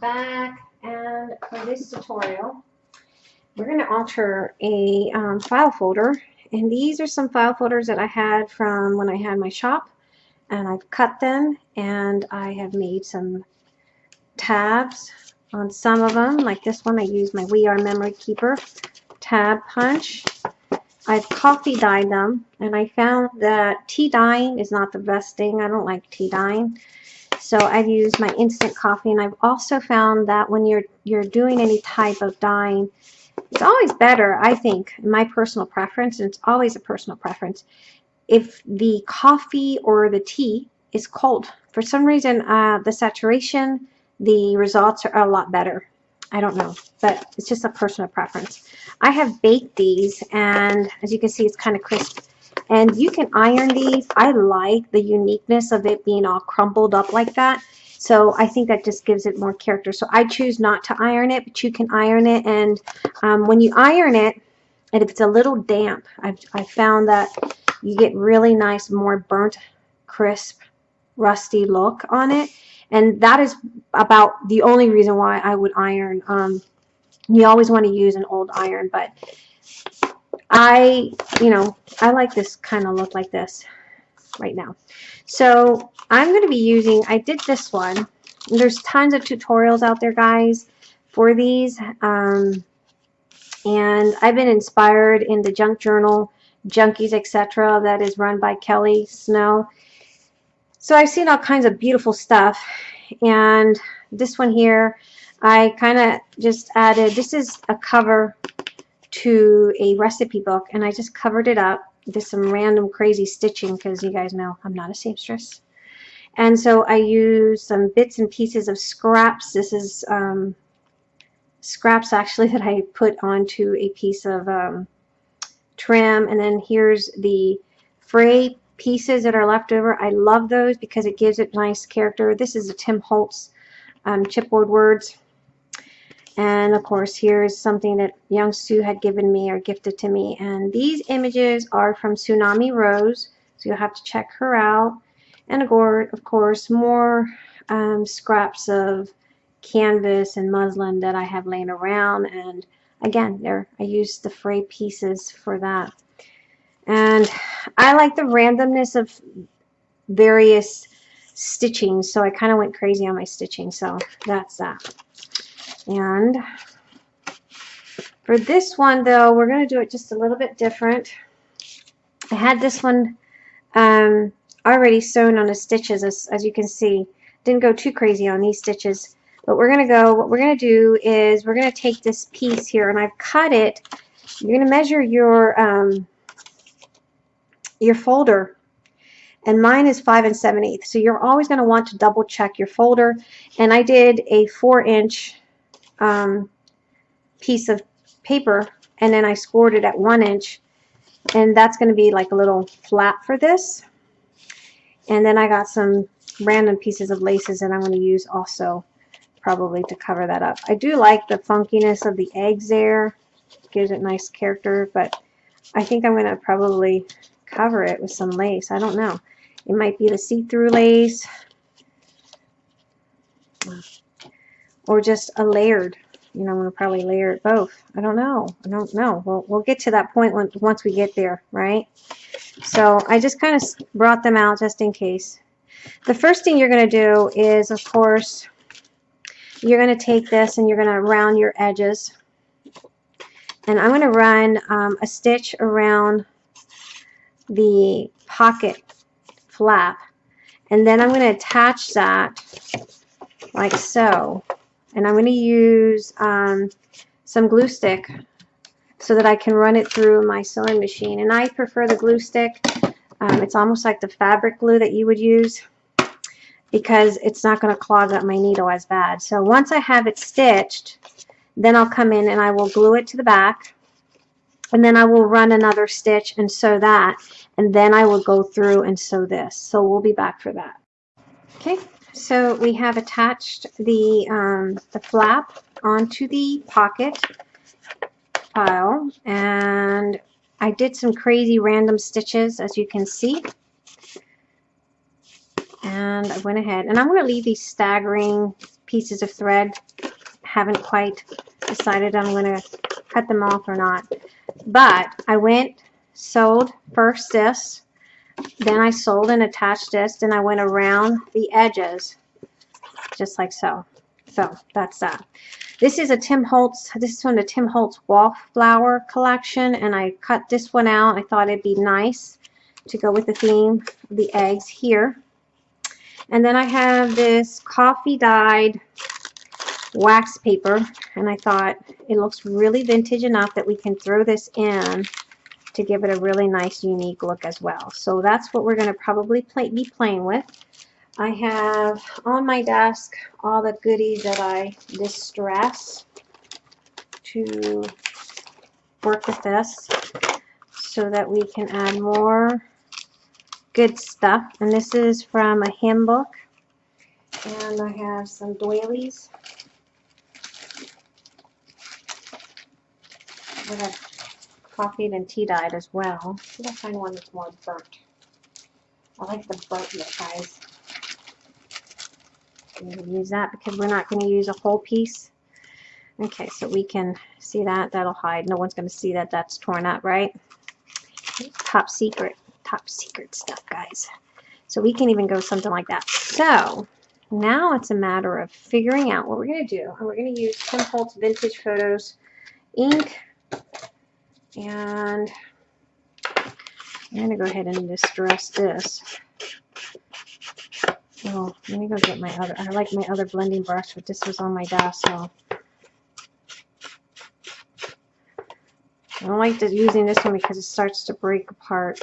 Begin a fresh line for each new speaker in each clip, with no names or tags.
back and for this tutorial we're going to alter a um, file folder. And these are some file folders that I had from when I had my shop and I've cut them and I have made some tabs on some of them. Like this one I use my We Are Memory Keeper tab punch. I've coffee dyed them and I found that tea dyeing is not the best thing. I don't like tea dyeing so I've used my instant coffee and I've also found that when you're you're doing any type of dyeing it's always better I think my personal preference and it's always a personal preference if the coffee or the tea is cold. For some reason uh, the saturation the results are a lot better. I don't know but it's just a personal preference. I have baked these and as you can see it's kind of crisp and you can iron these. I like the uniqueness of it being all crumpled up like that. So I think that just gives it more character. So I choose not to iron it, but you can iron it. And um, when you iron it, and if it's a little damp, I've, I found that you get really nice, more burnt, crisp, rusty look on it. And that is about the only reason why I would iron. Um, you always want to use an old iron, but I, you know, I like this kind of look like this right now. So I'm going to be using, I did this one. There's tons of tutorials out there, guys, for these. Um, and I've been inspired in the junk journal, Junkies, etc., that is run by Kelly Snow. So I've seen all kinds of beautiful stuff. And this one here, I kind of just added, this is a cover to a recipe book and I just covered it up with some random crazy stitching because you guys know I'm not a seamstress. And so I use some bits and pieces of scraps. This is um, scraps actually that I put onto a piece of um, trim. And then here's the fray pieces that are left over. I love those because it gives it nice character. This is a Tim Holtz um, chipboard words. And of course, here's something that Young Sue had given me or gifted to me. And these images are from Tsunami Rose. So you'll have to check her out. And of course, more um, scraps of canvas and muslin that I have laying around. And again, there I used the fray pieces for that. And I like the randomness of various stitching. So I kind of went crazy on my stitching. So that's that. And for this one, though, we're going to do it just a little bit different. I had this one um, already sewn on the stitches, as, as you can see. Didn't go too crazy on these stitches. But we're going to go, what we're going to do is we're going to take this piece here, and I've cut it. You're going to measure your, um, your folder and mine is 5 and 7 eighths. So you're always going to want to double check your folder. And I did a 4 inch um, piece of paper and then I scored it at one inch and that's going to be like a little flap for this and then I got some random pieces of laces that I'm going to use also probably to cover that up. I do like the funkiness of the eggs there gives it nice character but I think I'm going to probably cover it with some lace. I don't know. It might be the see-through lace or just a layered. You know, I'm going to probably layer it both. I don't know. I don't know. We'll, we'll get to that point when, once we get there, right? So I just kind of brought them out just in case. The first thing you're going to do is, of course, you're going to take this and you're going to round your edges. And I'm going to run um, a stitch around the pocket flap. And then I'm going to attach that like so and I'm going to use um, some glue stick so that I can run it through my sewing machine. And I prefer the glue stick. Um, it's almost like the fabric glue that you would use because it's not going to clog up my needle as bad. So once I have it stitched then I'll come in and I will glue it to the back. And then I will run another stitch and sew that. And then I will go through and sew this. So we'll be back for that. Okay so we have attached the, um, the flap onto the pocket file and I did some crazy random stitches as you can see and I went ahead and I'm going to leave these staggering pieces of thread. Haven't quite decided I'm going to cut them off or not. But I went, sewed first this, then I sold and attached this, then I went around the edges, just like so. So that's that. This is a Tim Holtz, this is from the Tim Holtz Wallflower collection, and I cut this one out. I thought it'd be nice to go with the theme the eggs here. And then I have this coffee dyed wax paper, and I thought it looks really vintage enough that we can throw this in to give it a really nice unique look as well. So that's what we're going to probably play, be playing with. I have on my desk all the goodies that I distress to work with this so that we can add more good stuff. And this is from a hymn book. And I have some doilies. I have coffee and tea dyed as well. See if I find one that's more burnt. I like the burnt look, guys. I'm going to use that because we're not going to use a whole piece. Okay, so we can see that. That'll hide. No one's going to see that that's torn up, right? Top secret. Top secret stuff, guys. So we can even go something like that. So now it's a matter of figuring out what we're going to do. And we're going to use Tim Holtz Vintage Photos ink. And I'm going to go ahead and distress this. Oh, let me go get my other, I like my other blending brush, but this was on my desk, so. I don't like using this one because it starts to break apart.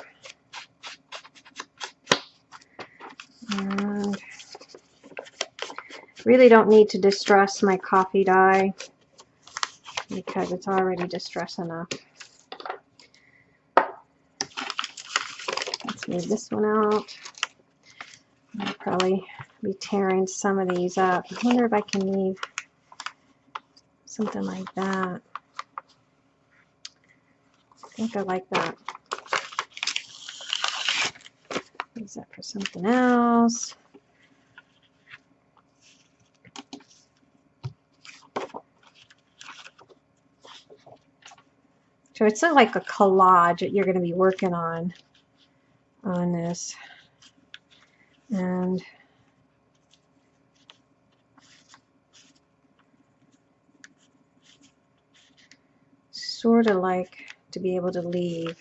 And really don't need to distress my coffee dye because it's already distressed enough. This one out. I'll probably be tearing some of these up. I wonder if I can leave something like that. I think I like that. Use that for something else. So it's like a collage that you're going to be working on on this. And sort of like to be able to leave.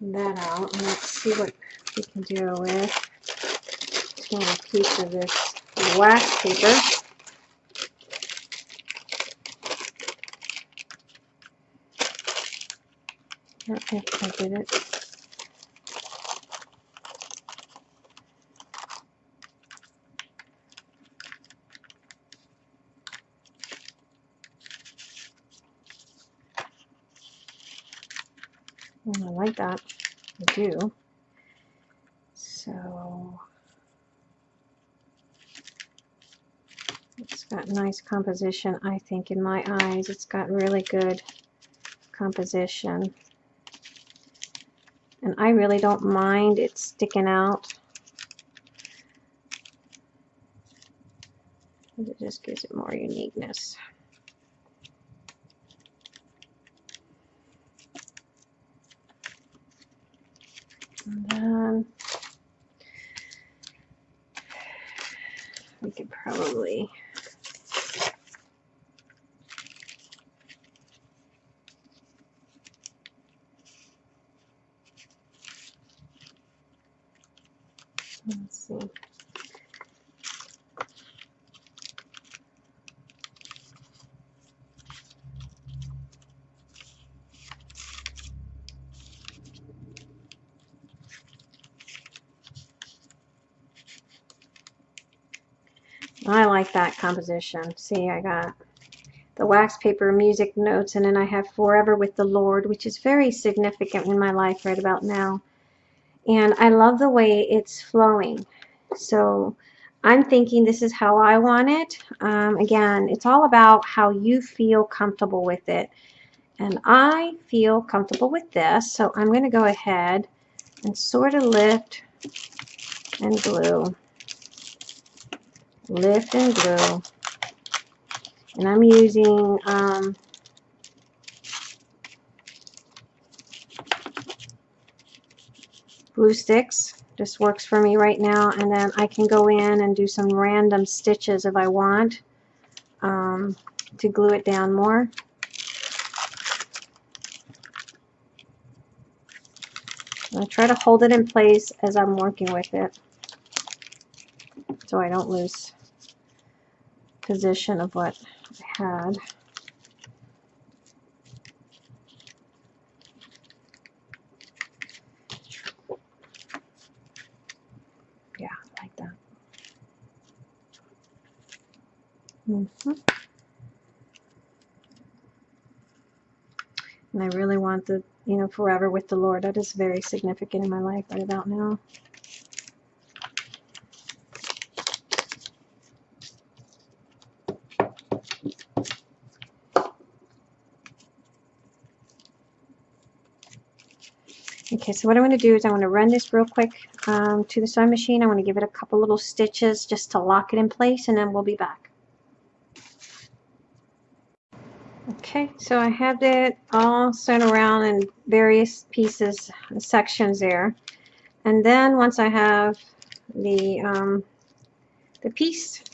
That out. And let's see what we can do with a piece of this wax paper. If I did it. I like that. I do. So It's got nice composition, I think, in my eyes. It's got really good composition. And I really don't mind it sticking out. It just gives it more uniqueness. And then we could probably Let's see. I that composition. See, I got the wax paper music notes, and then I have Forever with the Lord, which is very significant in my life right about now and I love the way it's flowing. So I'm thinking this is how I want it. Um, again, it's all about how you feel comfortable with it. And I feel comfortable with this, so I'm going to go ahead and sort of lift and glue. Lift and glue. And I'm using um, glue sticks. This works for me right now. And then I can go in and do some random stitches if I want um, to glue it down more. I try to hold it in place as I'm working with it so I don't lose position of what I had. Yeah, like that. Mm -hmm. And I really want the you know, forever with the Lord. That is very significant in my life right about now. Okay, so what I'm going to do is I want to run this real quick um, to the sewing machine. I want to give it a couple little stitches just to lock it in place and then we'll be back. Okay, so I have it all sewn around in various pieces, and sections there. And then once I have the, um, the piece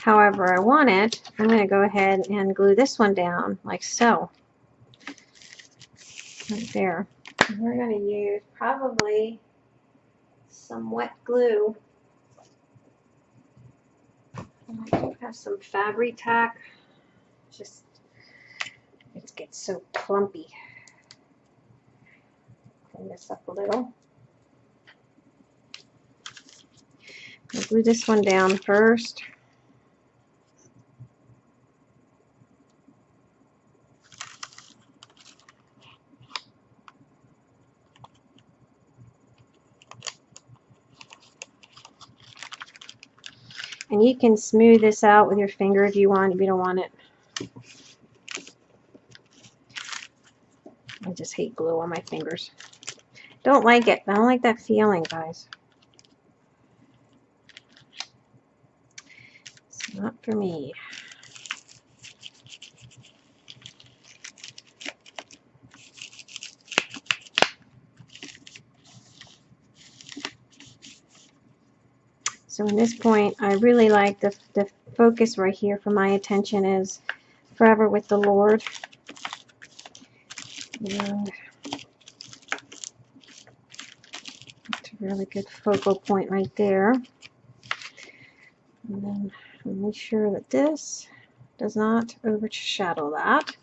however I want it, I'm going to go ahead and glue this one down like so. Right there. We're going to use probably some wet glue. And I do have some Fabri-Tac. Just it gets so clumpy. Clean this up a little. I'll glue this one down first. And you can smooth this out with your finger if you want, if you don't want it I just hate glue on my fingers. Don't like it. I don't like that feeling, guys. It's not for me. So in this point, I really like the, the focus right here for my attention is forever with the Lord. And that's a really good focal point right there. And then make sure that this does not overshadow that.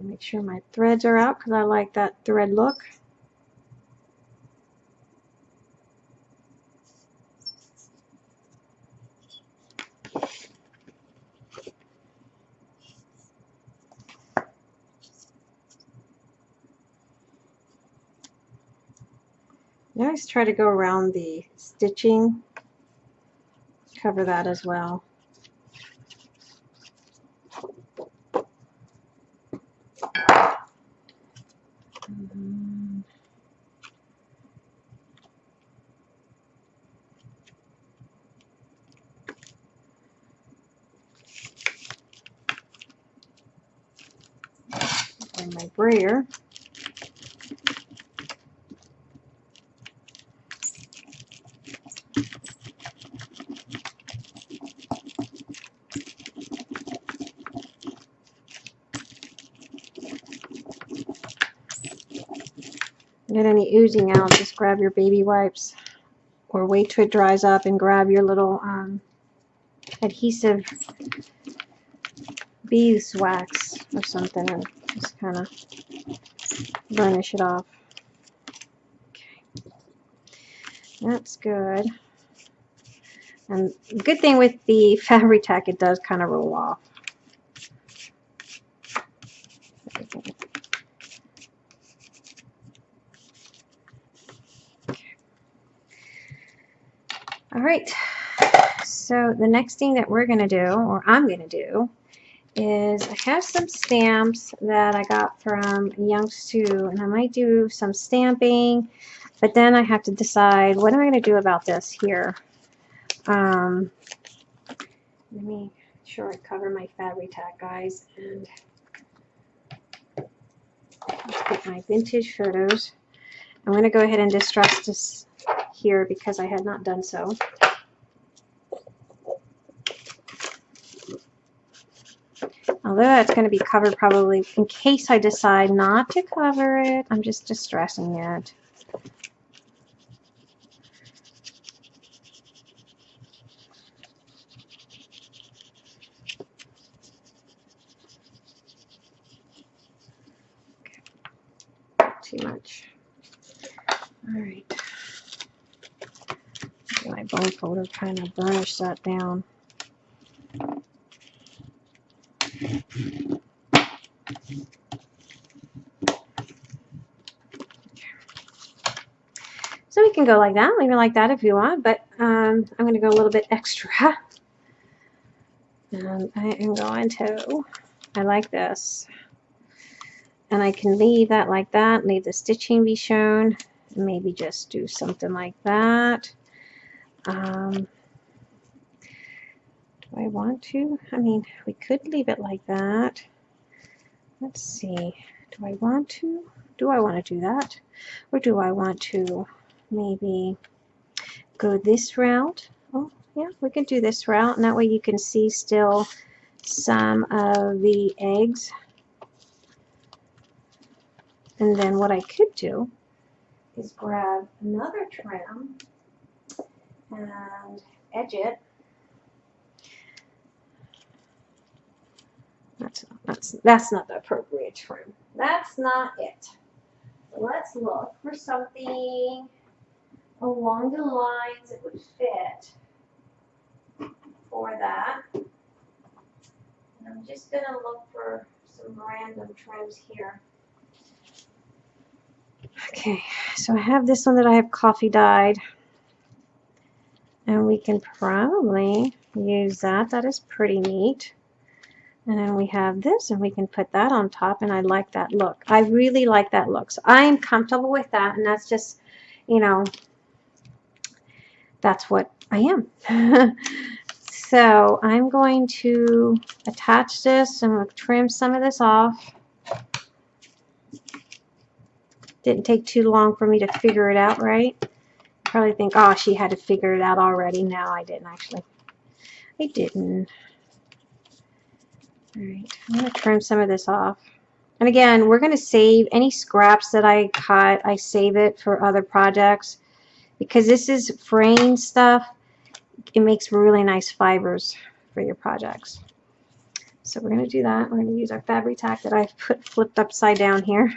Make sure my threads are out because I like that thread look. Always try to go around the stitching, cover that as well. And my brayer. get any oozing out, just grab your baby wipes or wait till it dries up and grab your little um, adhesive beeswax or something and just kind of burnish it off. Okay. That's good. And good thing with the Fabri-Tac, it does kind of roll off. Right, so the next thing that we're gonna do, or I'm gonna do, is I have some stamps that I got from Young Sue, and I might do some stamping, but then I have to decide what am I gonna do about this here. Um, let me sure I cover my Fabri-Tac, guys, and get my vintage photos. I'm going to go ahead and distress this here because I had not done so. Although that's going to be covered probably in case I decide not to cover it, I'm just distressing it. Too much. All right. My kind of burnished that down. So we can go like that, leave it like that if you want, but um, I'm going to go a little bit extra. And I am going to, I like this. And I can leave that like that, leave the stitching be shown, maybe just do something like that. Um, do I want to? I mean, we could leave it like that. Let's see. Do I want to? Do I want to do that? Or do I want to maybe go this route? Oh, yeah, we can do this route. And that way you can see still some of the eggs. And then what I could do is grab another trim and edge it. That's, not, that's, that's not the appropriate trim. That's not it. Let's look for something along the lines that would fit for that. And I'm just going to look for some random trims here. Okay, so I have this one that I have coffee dyed. And we can probably use that. That is pretty neat. And then we have this and we can put that on top and I like that look. I really like that look. So I'm comfortable with that and that's just, you know, that's what I am. so I'm going to attach this. I'm going to trim some of this off. Didn't take too long for me to figure it out, right? Probably think, oh, she had to figure it out already. No, I didn't actually. I didn't. All right, I'm going to trim some of this off. And again, we're going to save any scraps that I cut. I save it for other projects because this is fraying stuff. It makes really nice fibers for your projects. So we're going to do that. We're going to use our Fabri-Tac that I've put flipped upside down here.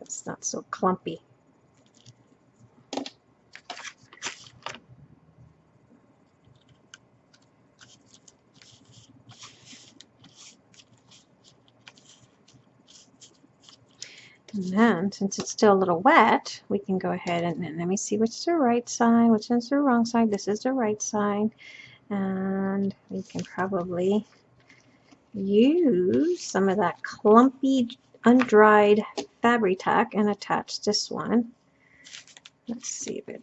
It's not so clumpy. And then, since it's still a little wet, we can go ahead and, and let me see which is the right side, which is the wrong side. This is the right side. And we can probably use some of that clumpy undried Fabri-Tac and attach this one. Let's see if it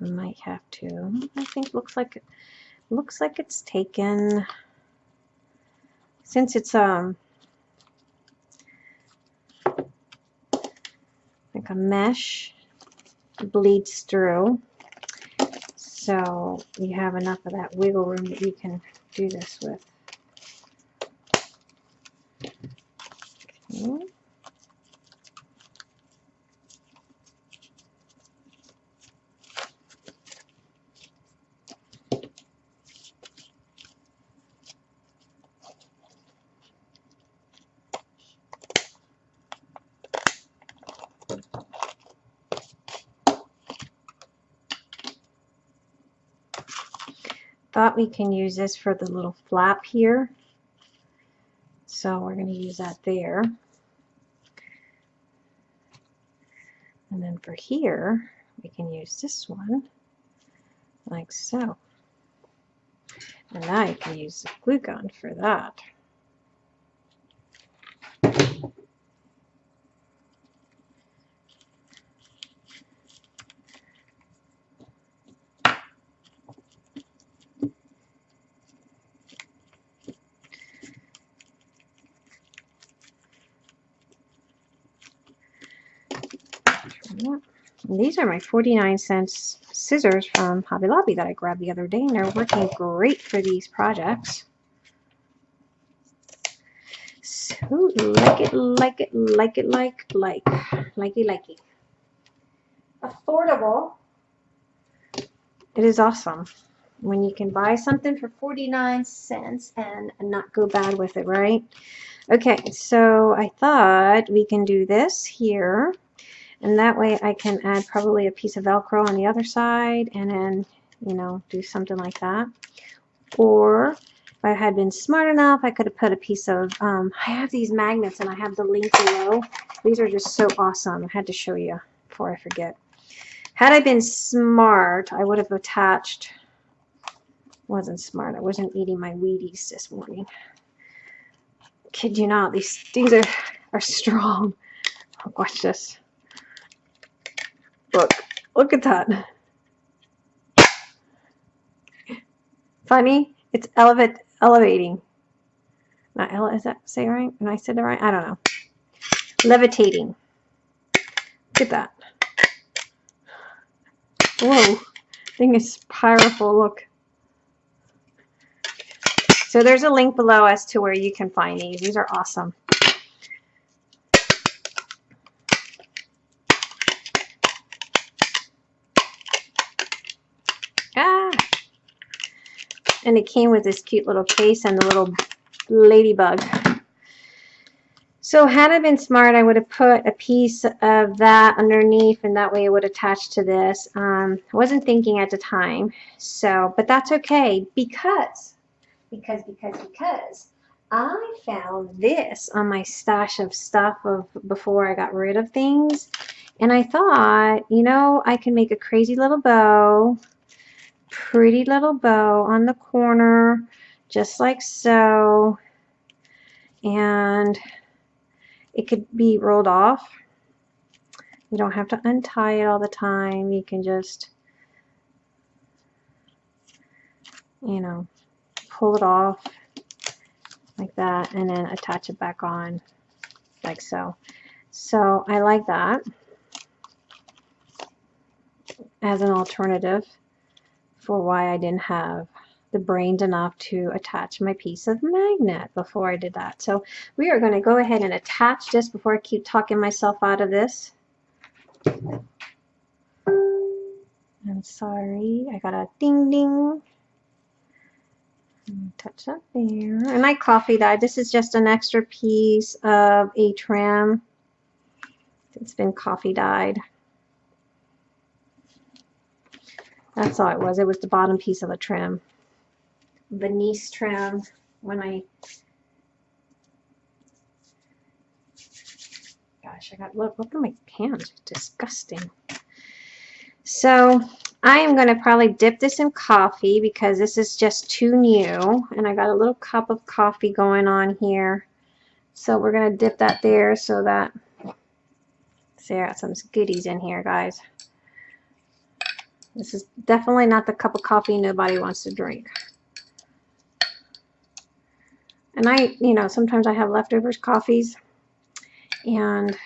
might have to. I think looks like looks like it's taken since it's um like a mesh bleeds through so you have enough of that wiggle room that you can do this with. Okay. Thought we can use this for the little flap here. So we're going to use that there. And then for here, we can use this one like so. And now I can use the glue gun for that. And these are my 49 cents scissors from Hobby Lobby that I grabbed the other day, and they're working great for these projects. So, like it, like it, like it, like, like, likey, likey. Affordable. It is awesome when you can buy something for 49 cents and not go bad with it, right? Okay, so I thought we can do this here. And that way I can add probably a piece of Velcro on the other side and then, you know, do something like that. Or if I had been smart enough, I could have put a piece of, um, I have these magnets and I have the link below. These are just so awesome. I had to show you before I forget. Had I been smart, I would have attached, wasn't smart, I wasn't eating my Wheaties this morning. Kid you not, these things are, are strong. Watch this. Look, look at that. Funny, it's elevate, elevating. Not ele is that say right? And I said it right? I don't know. Levitating. Look at that. Whoa, thing is powerful. Look. So there's a link below as to where you can find these. These are awesome. Ah! And it came with this cute little case and the little ladybug. So had I been smart, I would have put a piece of that underneath and that way it would attach to this. Um, I wasn't thinking at the time. So, but that's okay because, because, because, because I found this on my stash of stuff of before I got rid of things. And I thought, you know, I can make a crazy little bow pretty little bow on the corner just like so. And it could be rolled off. You don't have to untie it all the time. You can just you know pull it off like that and then attach it back on like so. So I like that as an alternative for why I didn't have the brains enough to attach my piece of magnet before I did that. So we are going to go ahead and attach this before I keep talking myself out of this. I'm sorry, I got a ding ding. Touch that there. And I coffee dyed. This is just an extra piece of a trim. It's been coffee dyed. That's all it was. It was the bottom piece of a trim. Venice trim. When I... Gosh, I got... Look, look at my hands. Disgusting. So, I am going to probably dip this in coffee because this is just too new. And I got a little cup of coffee going on here. So we're going to dip that there so that... See, I got some goodies in here, guys. This is definitely not the cup of coffee nobody wants to drink. And I, you know, sometimes I have leftovers coffees and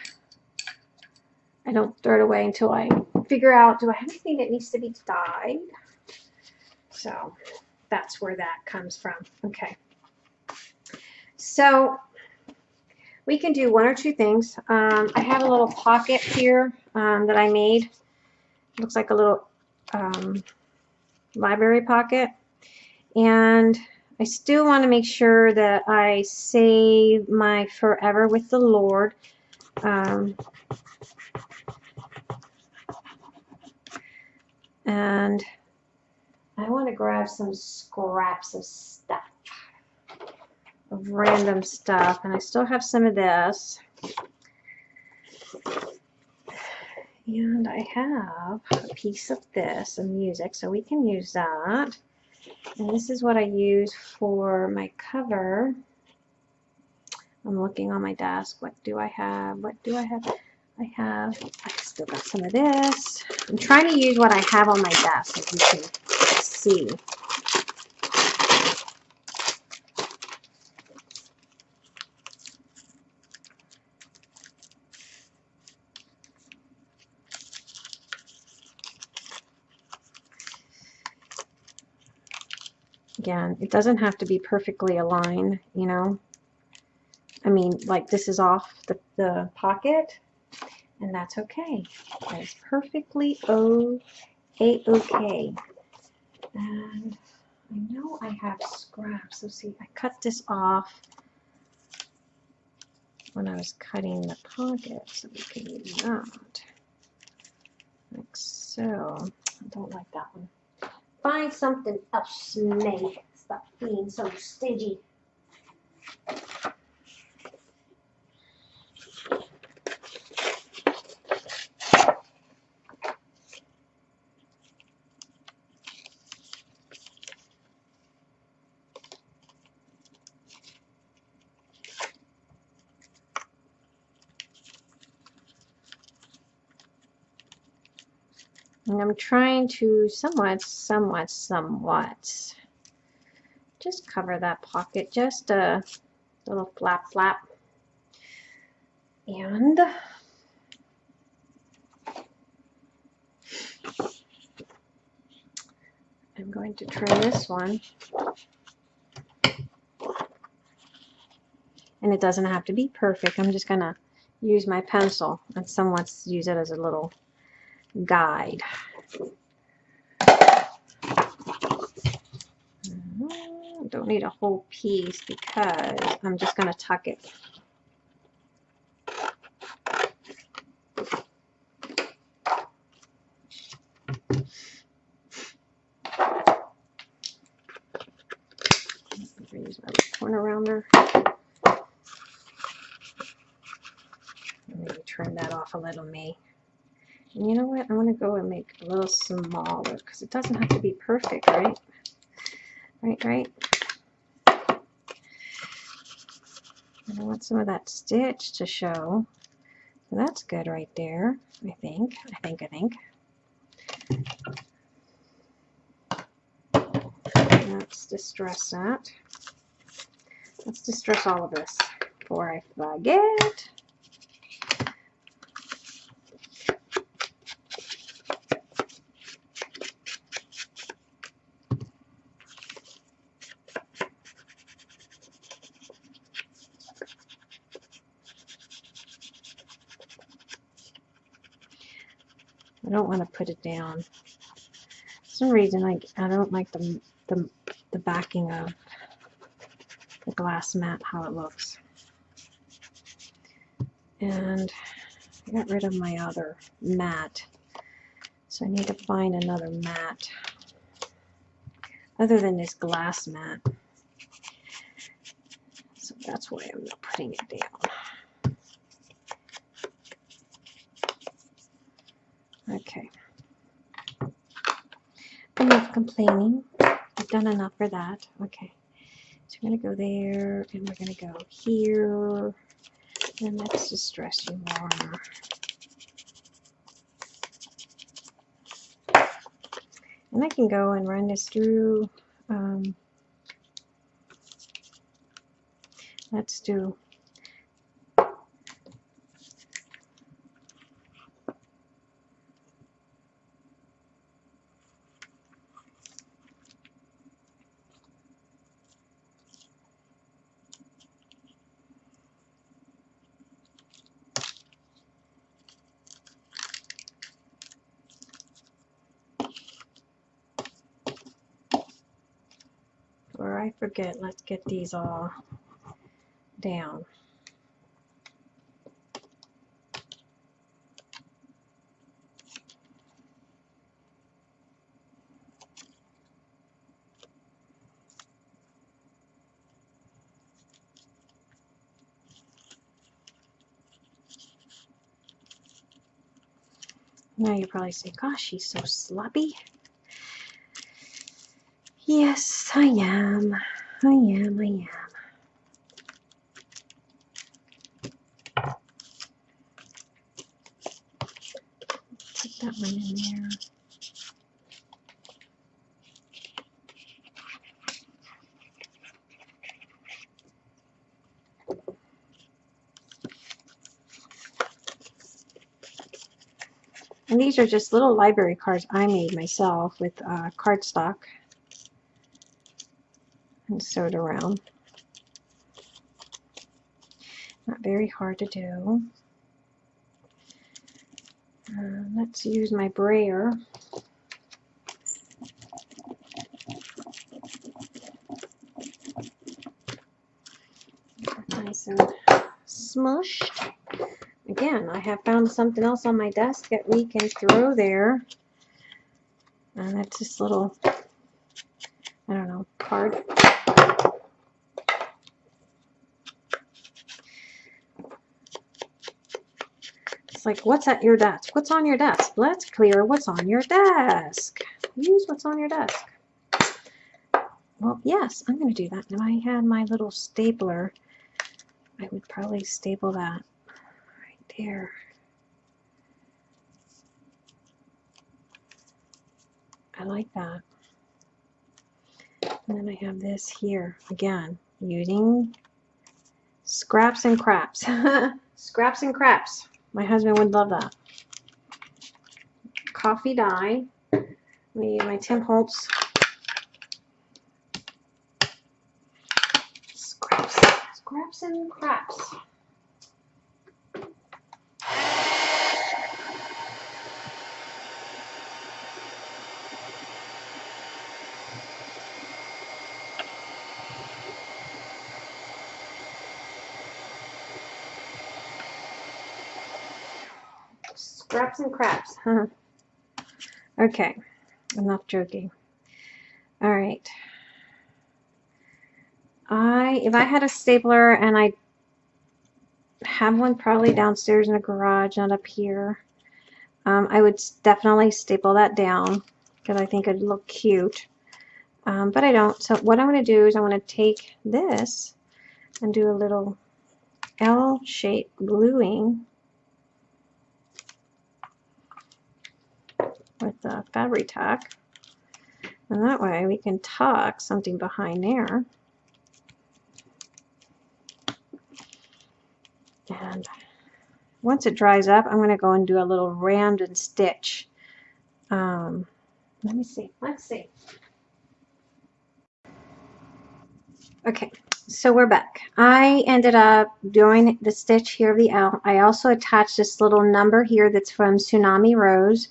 I don't throw it away until I figure out, do I have anything that needs to be dyed? So that's where that comes from. Okay. So we can do one or two things. Um, I have a little pocket here um, that I made. Looks like a little um, library pocket. And I still want to make sure that I save my Forever with the Lord. Um, and I want to grab some scraps of stuff, of random stuff, and I still have some of this. And I have a piece of this, of music, so we can use that. And this is what I use for my cover. I'm looking on my desk. What do I have? What do I have? I have, I still got some of this. I'm trying to use what I have on my desk, as you can see. Again, it doesn't have to be perfectly aligned, you know. I mean, like this is off the, the pocket, and that's okay. That is perfectly o a okay. And I know I have scraps. So see, I cut this off when I was cutting the pocket, so we can use that. Like so. I don't like that one. Find something else, May. Stop being so stingy. I'm trying to somewhat, somewhat, somewhat just cover that pocket, just a little flap flap. And I'm going to try this one. And it doesn't have to be perfect. I'm just going to use my pencil and somewhat use it as a little guide. Mm-hmm. Don't need a whole piece because I'm just going to tuck it. Use my corner rounder. Maybe trim that off a little, me. And you know what? I'm going to go and make a little smaller because it doesn't have to be perfect, right? Right, right. And I want some of that stitch to show. So that's good right there, I think. I think, I think. Let's distress that. Let's distress all of this before I forget. I don't want to put it down. For some reason, I, I don't like the, the, the backing of the glass mat, how it looks. And I got rid of my other mat. So I need to find another mat other than this glass mat. So that's why I'm not putting it down. Okay. Complaining. I've done enough for that. Okay. So we're going to go there, and we're going to go here. And let's distress you more. And I can go and run this through. Um, let's do forget, let's get these all down. Now you probably say, gosh, she's so sloppy. Yes, I am. I am, I am. Put that one in there. And these are just little library cards I made myself with uh, cardstock and sewed around. Not very hard to do. Uh, let's use my brayer. Nice and smushed again, I have found something else on my desk that we can throw there. And it's this little, I don't know, card. It's like, what's at your desk? What's on your desk? Let's clear what's on your desk. Use what's on your desk. Well, yes, I'm going to do that. If I had my little stapler, I would probably staple that right there. I like that. And then I have this here, again, using scraps and craps. scraps and craps. My husband would love that. Coffee dye. Me, my Tim Holtz. Scraps. Scraps and craps. Scraps and craps. Huh? Okay, enough joking. All right. I, if I had a stapler and I have one probably downstairs in the garage, not up here, um, I would definitely staple that down because I think it'd look cute. Um, but I don't. So what I'm going to do is I'm going to take this and do a little L-shaped gluing with the Fabri-Tac. And that way we can tuck something behind there. And once it dries up, I'm going to go and do a little rammed and stitch. Um, let me see. Let's see. Okay, so we're back. I ended up doing the stitch here of the L. I also attached this little number here that's from Tsunami Rose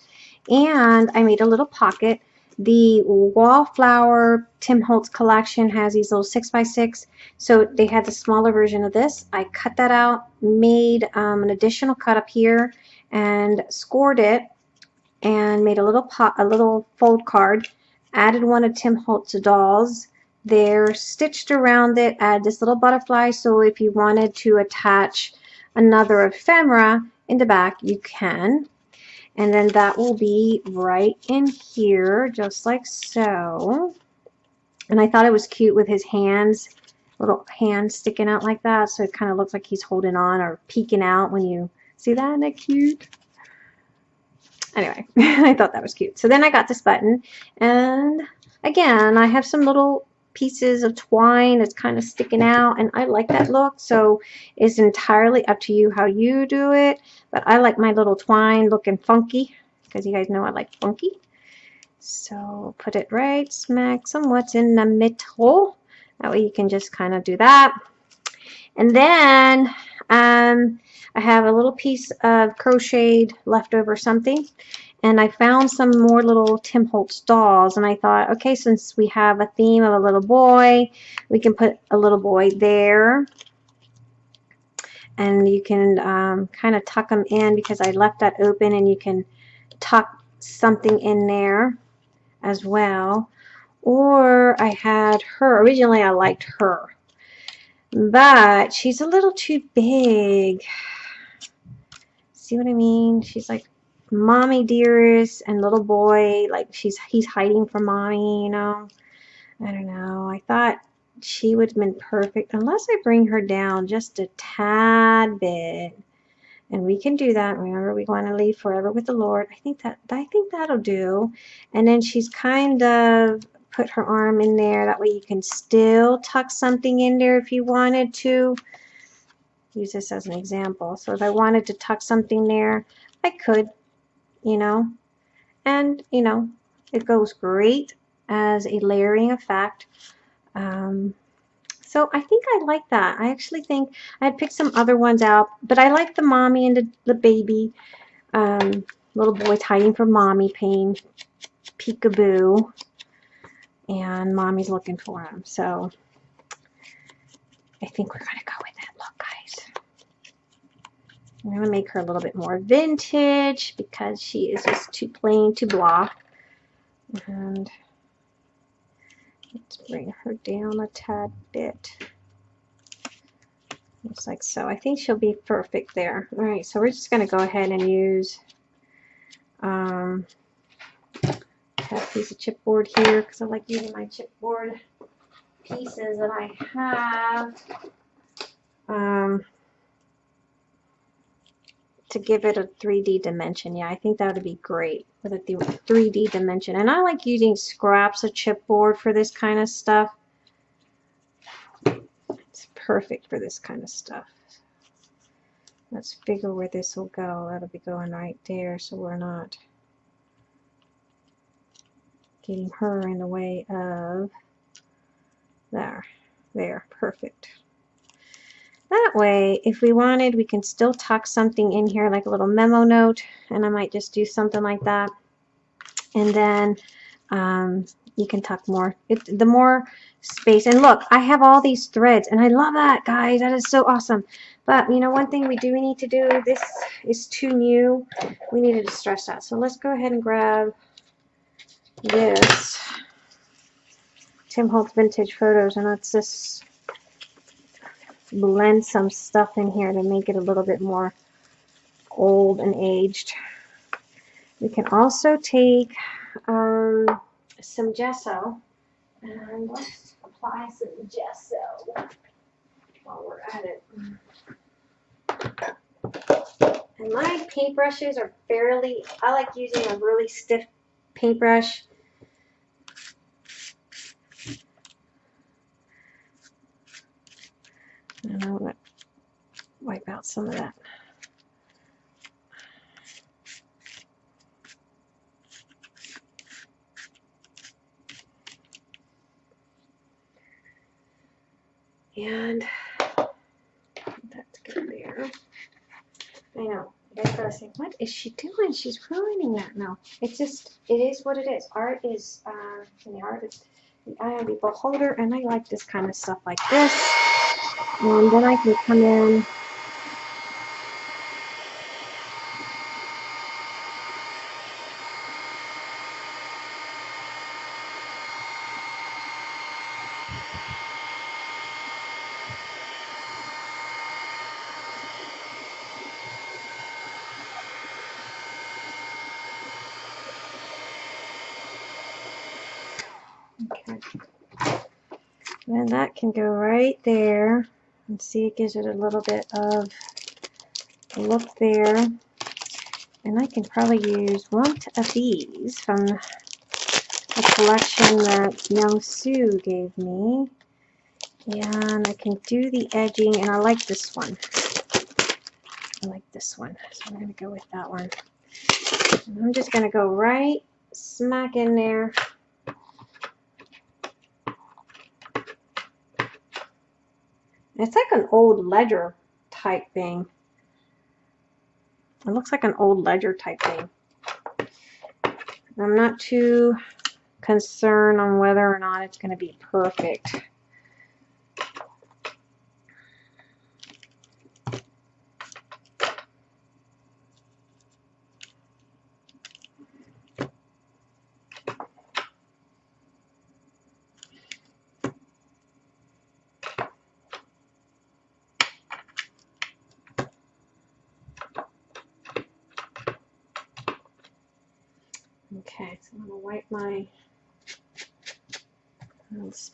and I made a little pocket. The Wallflower Tim Holtz collection has these little 6x6, so they had the smaller version of this. I cut that out, made um, an additional cut up here, and scored it, and made a little pot, a little fold card, added one of Tim Holtz dolls, there, stitched around it, add this little butterfly, so if you wanted to attach another ephemera in the back, you can. And then that will be right in here, just like so. And I thought it was cute with his hands, little hands sticking out like that. So it kind of looks like he's holding on or peeking out when you see that. Isn't that cute? Anyway, I thought that was cute. So then I got this button. And again, I have some little pieces of twine that's kind of sticking out and I like that look so it's entirely up to you how you do it but I like my little twine looking funky because you guys know I like funky. So put it right smack somewhat in the middle that way you can just kind of do that. And then um, I have a little piece of crocheted leftover something and I found some more little Tim Holtz dolls and I thought okay since we have a theme of a little boy we can put a little boy there. And you can um, kind of tuck them in because I left that open and you can tuck something in there as well. Or I had her originally I liked her but she's a little too big. See what I mean? She's like mommy dearest and little boy, like she's he's hiding from mommy, you know. I don't know. I thought she would have been perfect unless I bring her down just a tad bit. And we can do that. Remember, we want to leave forever with the Lord. I think that I think that'll do. And then she's kind of put her arm in there. That way you can still tuck something in there if you wanted to. Use this as an example. So if I wanted to tuck something there, I could, you know. And, you know, it goes great as a layering effect. Um, so I think I like that. I actually think I had picked some other ones out, but I like the mommy and the, the baby. Um, little boy's hiding from mommy pain. Peekaboo and mommy's looking for him. So I think we're going to go with. I'm going to make her a little bit more vintage because she is just too plain, too blah. And let's bring her down a tad bit. Looks like so. I think she'll be perfect there. All right, so we're just going to go ahead and use um, piece of chipboard here because I like using my chipboard pieces that I have um, to give it a 3D dimension. Yeah, I think that would be great with a 3D dimension. And I like using scraps of chipboard for this kind of stuff. It's perfect for this kind of stuff. Let's figure where this will go. That'll be going right there so we're not getting her in the way of there there perfect that way if we wanted we can still tuck something in here like a little memo note and I might just do something like that. And then um, you can tuck more. It, the more space. And look I have all these threads and I love that guys. That is so awesome. But you know one thing we do need to do this is too new. We needed to stretch that. So let's go ahead and grab this Tim Holtz Vintage Photos and let's just blend some stuff in here to make it a little bit more old and aged. We can also take um, some gesso and apply some gesso while we're at it. And my paintbrushes are fairly, I like using a really stiff paintbrush And I'm going to wipe out some of that. And that's good there. I know. You guys gotta say, what is she doing? She's ruining that. No, it's just, it is what it is. Art is, uh, the art is the eye of the beholder, and I like this kind of stuff like this. And then I can come in Okay. And that can go right there. And see, it gives it a little bit of look there. And I can probably use one of these from a collection that Young Sue gave me. And I can do the edging, and I like this one. I like this one, so I'm going to go with that one. And I'm just going to go right smack in there It's like an old ledger type thing. It looks like an old ledger type thing. I'm not too concerned on whether or not it's going to be perfect.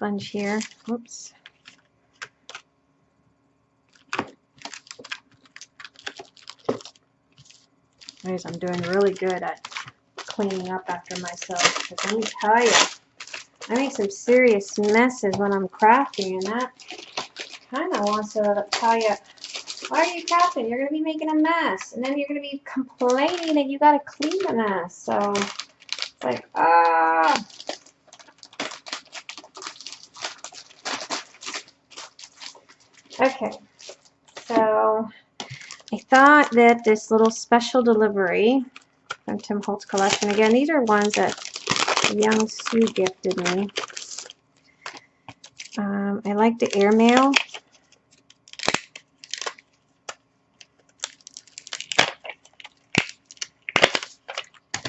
Sponge here. I'm doing really good at cleaning up after myself. Because let me tell you, I make some serious messes when I'm crafting, and that kind of wants to tell you, why are you crafting? You're going to be making a mess, and then you're going to be complaining that you got to clean the mess. So it's like, ah. Okay, so I thought that this little special delivery from Tim Holtz collection, again, these are ones that young Sue gifted me. Um, I like the airmail.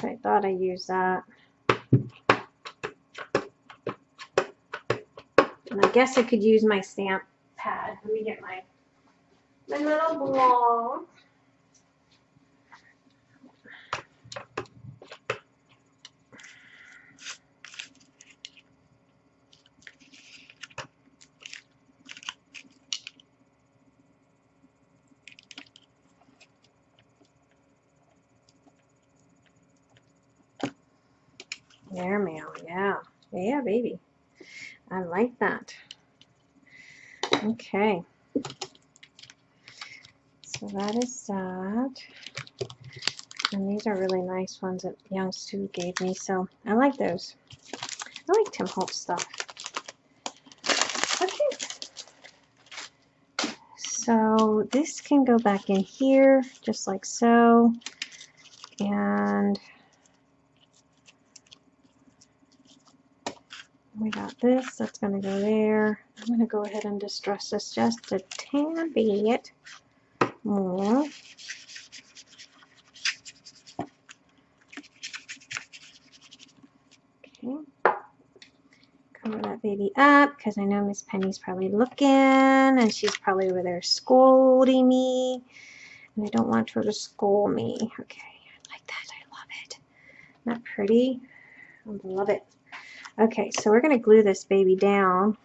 I thought I used that. And I guess I could use my stamp pad. Let me get my, my little block. Airmail, yeah. Yeah, baby. I like that. Okay. So that is that. And these are really nice ones that Young Sue gave me. So I like those. I like Tim Holtz stuff. Okay. So this can go back in here just like so. And we got this, that's going to go there. I'm going to go ahead and distress this just a tad bit more. Okay. Cover that baby up because I know Miss Penny's probably looking and she's probably over there scolding me. And I don't want her to scold me. Okay, I like that. I love it. That pretty? I love it. Okay, so we're going to glue this baby down.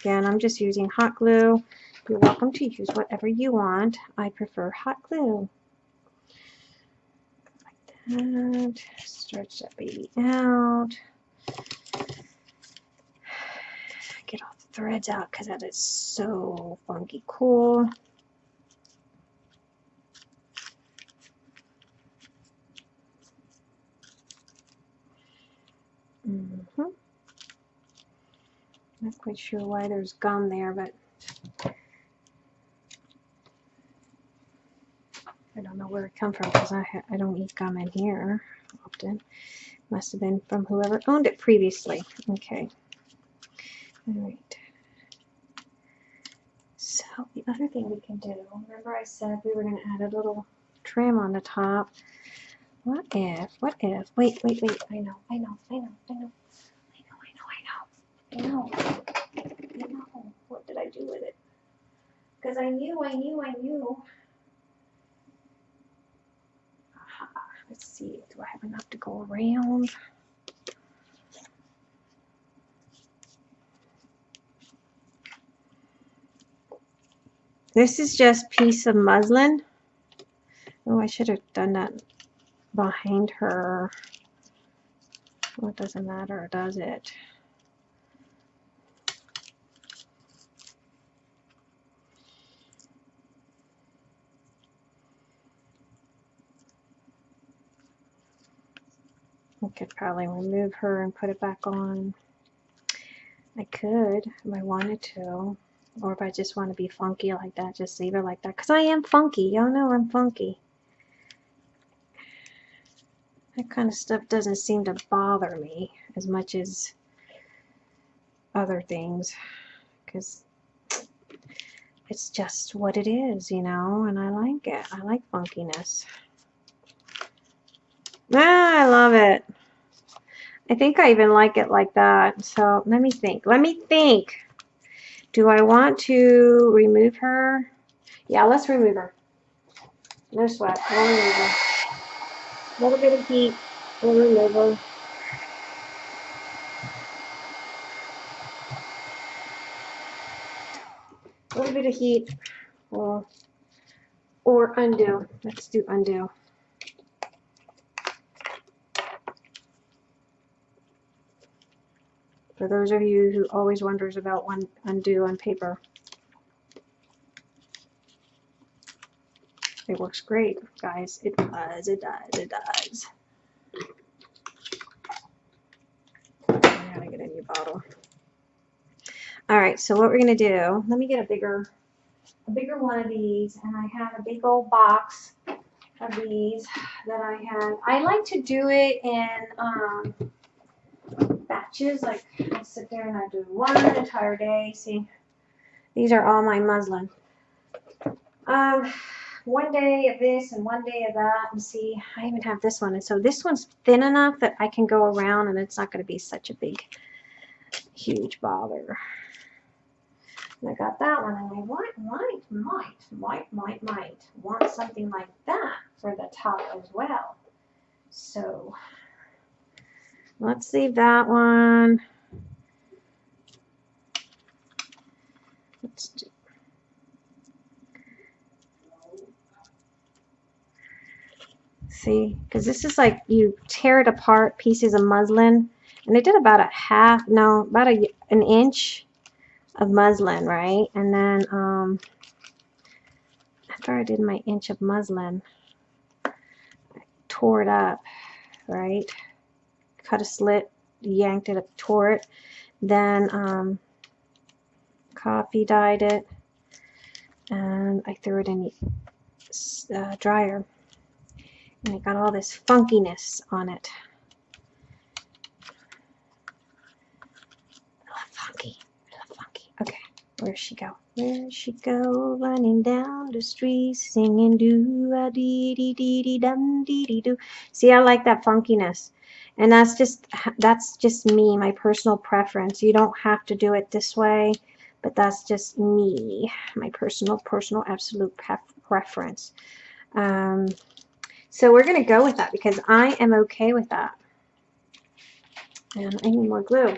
Again, I'm just using hot glue. You're welcome to use whatever you want. I prefer hot glue. Like that. Stretch that baby out. Get all the threads out because that is so funky cool. Mm -hmm. Not quite sure why there's gum there, but I don't know where it come from because I, I don't eat gum in here often. Must have been from whoever owned it previously. Okay. All right. So the other thing we can do, remember I said we were going to add a little trim on the top. What if, what if, wait, wait, wait, I know, I know, I know, I know. I know. I know. What did I do with it? Because I knew, I knew, I knew. Aha. Let's see. Do I have enough to go around? This is just piece of muslin. Oh, I should have done that behind her. Well, it doesn't matter, does it? I could probably remove her and put it back on. I could if I wanted to. Or if I just want to be funky like that, just leave her like that. Because I am funky. Y'all know I'm funky. That kind of stuff doesn't seem to bother me as much as other things. Because it's just what it is, you know, and I like it. I like funkiness. Ah, I love it. I think I even like it like that. So let me think. Let me think. Do I want to remove her? Yeah, let's remove her. No sweat. We'll remove her. A little bit of heat. or liver. A little bit of heat or or undo. Let's do undo. For those of you who always wonders about one undo on paper. It works great, guys. It does, it does, it does. I gotta get a new bottle. All right, so what we're gonna do, let me get a bigger, a bigger one of these, and I have a big old box of these that I have. I like to do it in um, batches, like I sit there and I do one entire day. See, these are all my muslin. Um, one day of this and one day of that and see I even have this one and so this one's thin enough that I can go around and it's not going to be such a big huge bother I got that one and I might might might might might might want something like that for the top as well so let's leave that one. Let's do see because this is like you tear it apart pieces of muslin and I did about a half no about a, an inch of muslin right? And then um, after I did my inch of muslin I tore it up right cut a slit yanked it up tore it then um, coffee dyed it and I threw it in the uh, dryer and it got all this funkiness on it. Funky. Funky. Okay, where'd she go? Where'd she go? Running down the street, singing doo a dee dee dee dee dum dee dee doo. See, I like that funkiness. And that's just that's just me, my personal preference. You don't have to do it this way, but that's just me, my personal, personal, absolute preference. Um, so we're going to go with that because I am okay with that. And I need more glue.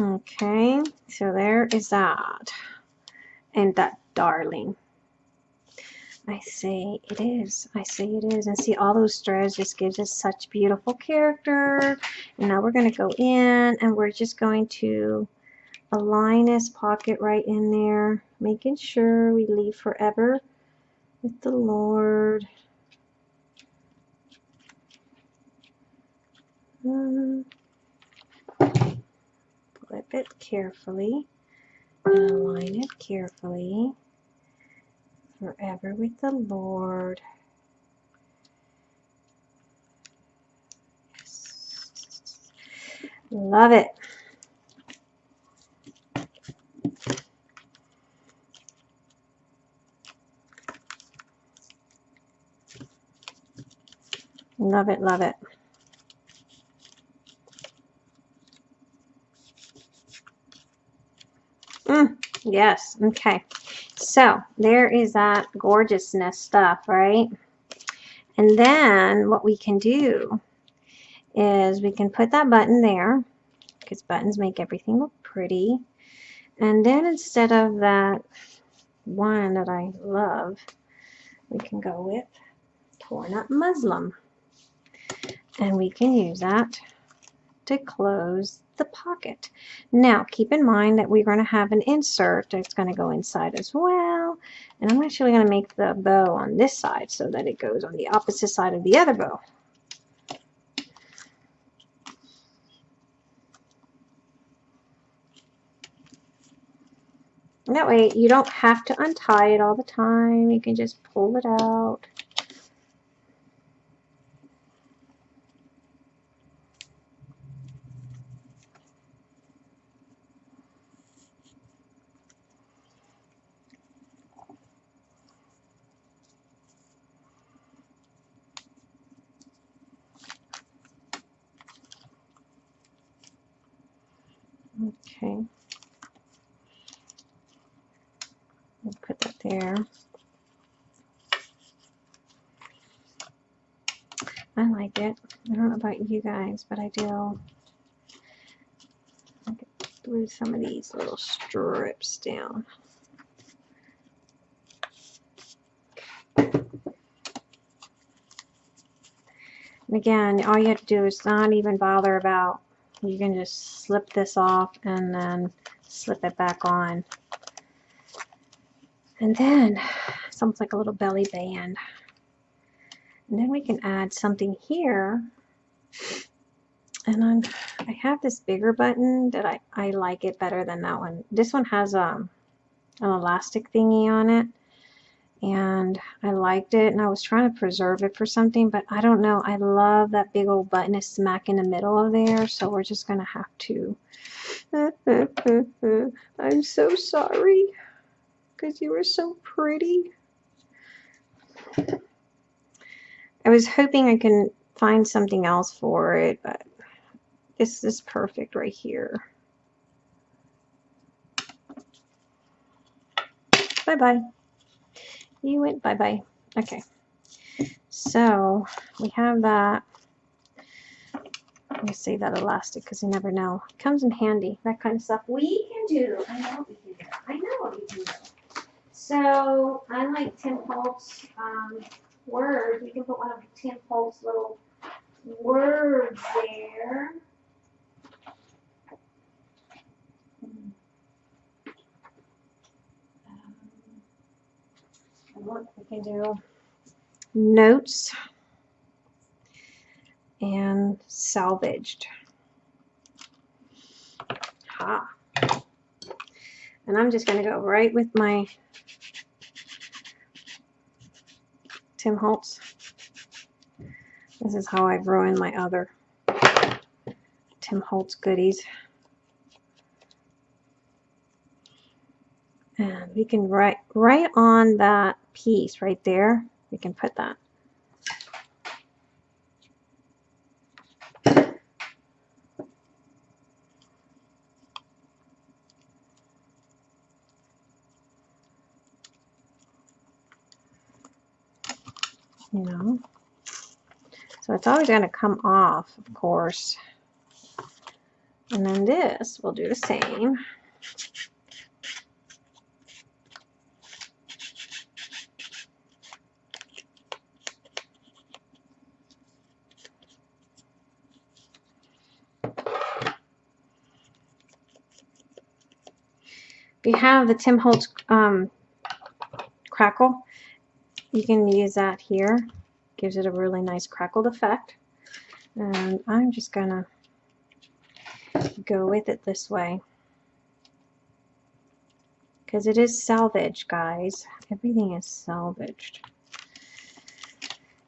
Okay, so there is that. And that darling. I say it is. I say it is. And see, all those threads just gives us such beautiful character. And now we're going to go in and we're just going to align this pocket right in there, making sure we leave forever with the Lord. Um, flip it carefully and align it carefully. Forever with the Lord. Love it. Love it, love it. Mm, yes, okay. So there is that gorgeousness stuff, right? And then what we can do is we can put that button there because buttons make everything look pretty. And then instead of that one that I love, we can go with torn up muslin. And we can use that to close the pocket. Now, keep in mind that we're going to have an insert that's going to go inside as well. And I'm actually going to make the bow on this side so that it goes on the opposite side of the other bow. that way you don't have to untie it all the time. You can just pull it out. Okay. We'll put that there. I like it. I don't know you guys, but I do. I some of these little strips down. And again, all you have to do is not even bother about, you can just slip this off and then slip it back on. And then, it's almost like a little belly band. And then we can add something here. And I'm, I have this bigger button that I, I like it better than that one. This one has um, an elastic thingy on it. And I liked it and I was trying to preserve it for something but I don't know. I love that big old button. Is smack in the middle of there so we're just gonna have to I'm so sorry because you were so pretty. I was hoping I can find something else for it but this is perfect right here bye bye you went bye-bye. Okay. So we have that. Let me save that elastic because you never know. It comes in handy. That kind of stuff we can do. I know we can do. I know what we can do. So I like Tim Holtz um, words. We can put one of Tim Holtz little words there. Um, what we can do notes and salvaged. Ha. And I'm just going to go right with my Tim Holtz. This is how I've ruined my other Tim Holtz goodies. And we can write right on that piece right there. We can put that. You know, so it's always going to come off, of course. And then this, we'll do the same. If you have the Tim Holtz um, crackle, you can use that here. Gives it a really nice crackled effect. And I'm just to go with it this way. Because it is salvaged guys. Everything is salvaged.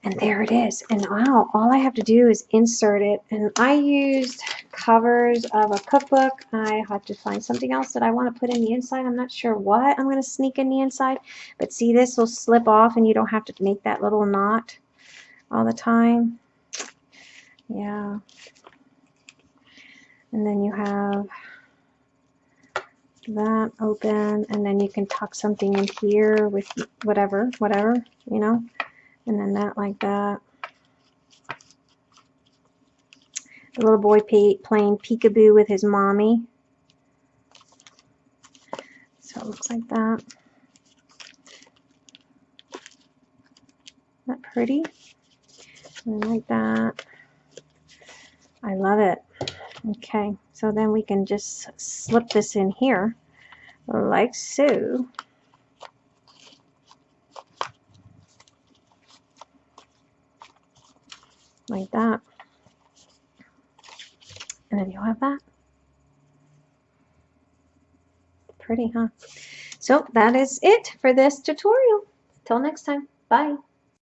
And there it is. And wow, all I have to do is insert it. And I used covers of a cookbook. I have to find something else that I want to put in the inside. I'm not sure what I'm going to sneak in the inside. But see, this will slip off and you don't have to make that little knot all the time. Yeah. And then you have that open and then you can tuck something in here with whatever, whatever, you know. And then that like that. The little boy playing peekaboo with his mommy. So it looks like that. Isn't that pretty? And like that. I love it. Okay, so then we can just slip this in here like so. Like that. And then you'll have that. Pretty, huh? So that is it for this tutorial. Till next time. Bye.